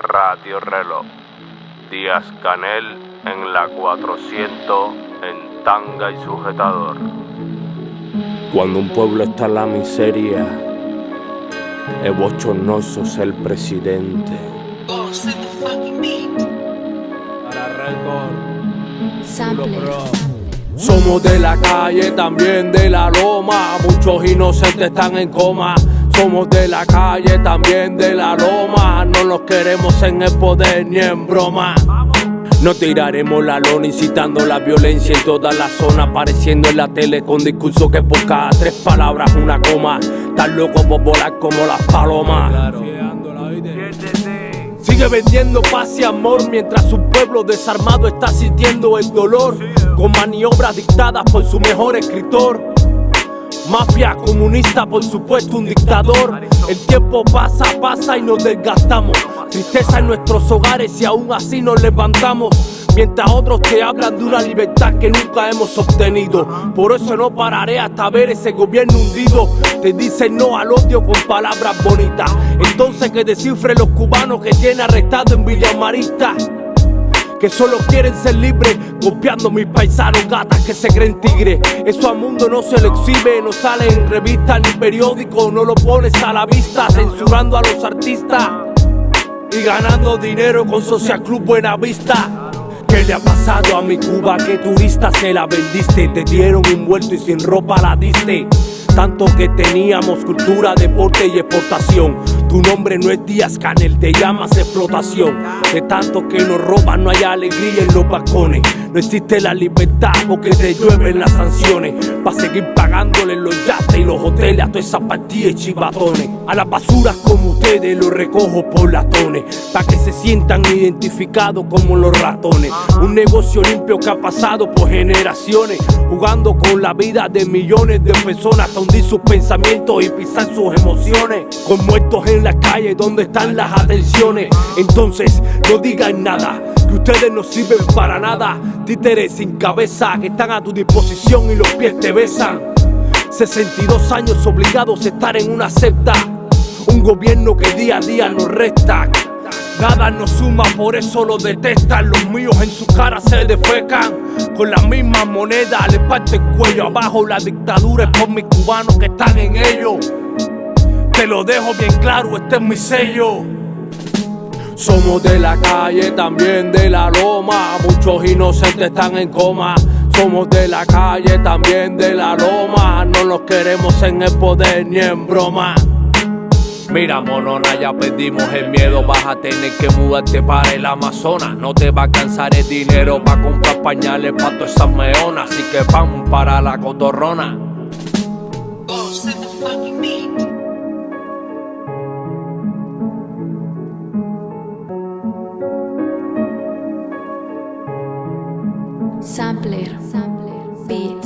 Radio Reloj. Díaz Canel en la 400 en tanga y sujetador. Cuando un pueblo está en la miseria, es bochornoso ser presidente. Para. Somos de la calle, también de la loma. Muchos inocentes están en coma. Somos de la calle, también de la loma. No los queremos en el poder ni en broma. No tiraremos la lona incitando la violencia en toda la zona, apareciendo en la tele con discurso que por cada tres palabras una coma. Tan loco por volar como las palomas. Sigue vendiendo paz y amor mientras su pueblo desarmado está sintiendo el dolor con maniobras dictadas por su mejor escritor. Mafia comunista, por supuesto, un dictador. El tiempo pasa, pasa y nos desgastamos. Tristeza en nuestros hogares y aún así nos levantamos. Mientras otros te hablan de una libertad que nunca hemos obtenido. Por eso no pararé hasta ver ese gobierno hundido. Te dicen no al odio con palabras bonitas. Entonces que descifre los cubanos que tiene arrestado en Villa Marista que solo quieren ser libres, copiando mis paisanos gatas que se creen tigres. Eso al mundo no se lo exhibe, no sale en revistas ni periódicos, no lo pones a la vista, censurando a los artistas y ganando dinero con Social Club Buena Vista. ¿Qué le ha pasado a mi Cuba? Que turista se la vendiste? Te dieron envuelto y sin ropa la diste. Tanto que teníamos cultura, deporte y exportación. Tu nombre no es Díaz Canel, te llamas explotación. De tanto que nos roban, no hay alegría en los balcones. No existe la libertad porque te llueven las sanciones. Pa' seguir pagándole los yates y los hoteles a todas esas partidas y chivatones. A las basuras como ustedes los recojo por latones. Pa' que se sientan identificados como los ratones. Un negocio limpio que ha pasado por generaciones. Jugando con la vida de millones de personas hasta hundir sus pensamientos y pisar sus emociones. Con muertos en la calle, ¿dónde están las atenciones? Entonces, no digan nada, que ustedes no sirven para nada. Títeres sin cabeza que están a tu disposición y los pies te besan. 62 años obligados a estar en una secta. Un gobierno que día a día nos resta. Nada nos suma, por eso lo detestan. Los míos en su cara se defecan. Con la misma moneda le parte el cuello abajo. La dictadura es por mis cubanos que están en ello. Te lo dejo bien claro, este es mi sello. Somos de la calle, también de la loma. Muchos inocentes están en coma. Somos de la calle, también de la loma. No los queremos en el poder ni en broma. Mira, monona, ya perdimos el miedo. Vas a tener que mudarte para el Amazonas. No te va a alcanzar el dinero para comprar pañales para todas esas meonas. Así que vamos para la cotorrona. Sampler. Sampler. Beat.